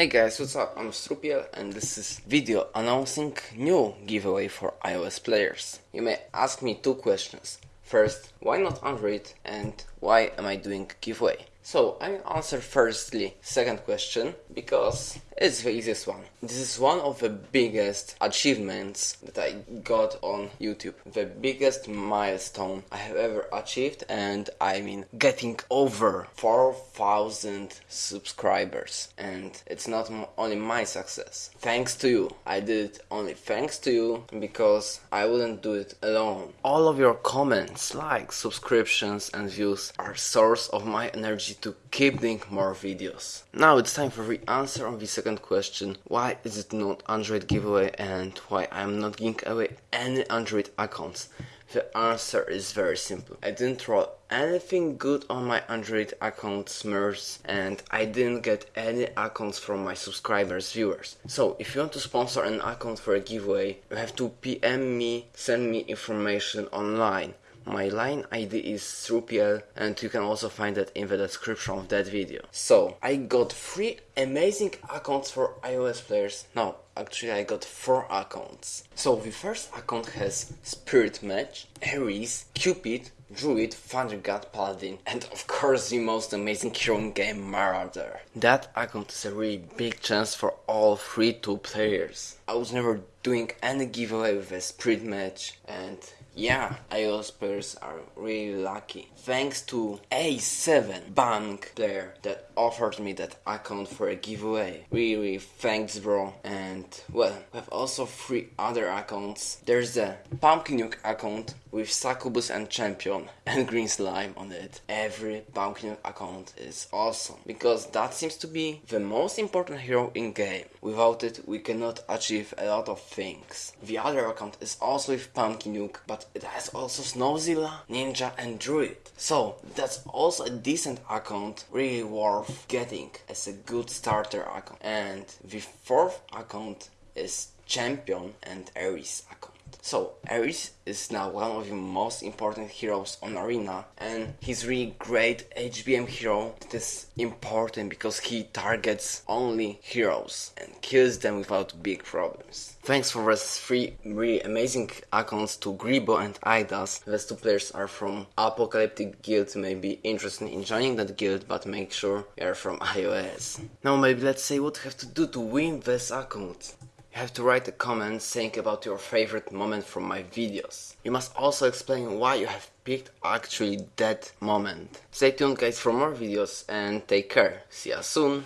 Hey guys, what's up? I'm Strupiel and this is video announcing new giveaway for iOS players. You may ask me two questions. First, why not Android and why am I doing giveaway? So I answer firstly second question because it's the easiest one. This is one of the biggest achievements that I got on YouTube. The biggest milestone I have ever achieved and I mean getting over 4000 subscribers and it's not only my success. Thanks to you. I did it only thanks to you because I wouldn't do it alone. All of your comments, likes, subscriptions and views are source of my energy to keep doing more videos. Now it's time for the answer on the second question. Why is it not Android giveaway and why I'm not giving away any Android accounts? The answer is very simple. I didn't roll anything good on my Android account Smurfs and I didn't get any accounts from my subscribers viewers. So if you want to sponsor an account for a giveaway, you have to PM me, send me information online. My line ID is Strupiel and you can also find that in the description of that video. So, I got 3 amazing accounts for iOS players. No, actually I got 4 accounts. So the first account has Spirit Match, Ares, Cupid, Druid, Thunder God, Paladin, and of course the most amazing hero game, Marauder. That account is a really big chance for all 3 2 players. I was never doing any giveaway with a Spirit match and yeah, iOS players are really lucky. Thanks to A7 bank player that offered me that account for a giveaway. Really, thanks bro. And well, we have also three other accounts. There's the Pumpkin Nuke account with Succubus and Champion and Green Slime on it. Every Pumpkin account is awesome because that seems to be the most important hero in game. Without it, we cannot achieve a lot of things. The other account is also with Nuke, but it has also Snowzilla, Ninja and Druid. So that's also a decent account, really worth getting as a good starter account. And the fourth account is Champion and Ares account. So Ares is now one of the most important heroes on Arena and he's really great HBM hero that is important because he targets only heroes and kills them without big problems. Thanks for those three really amazing accounts to Gribo and Idas. These two players are from Apocalyptic Guild, may be interested in joining that guild, but make sure you are from iOS. Now maybe let's say what you have to do to win this account. You have to write a comment saying about your favorite moment from my videos. You must also explain why you have picked actually that moment. Stay tuned guys for more videos and take care. See ya soon.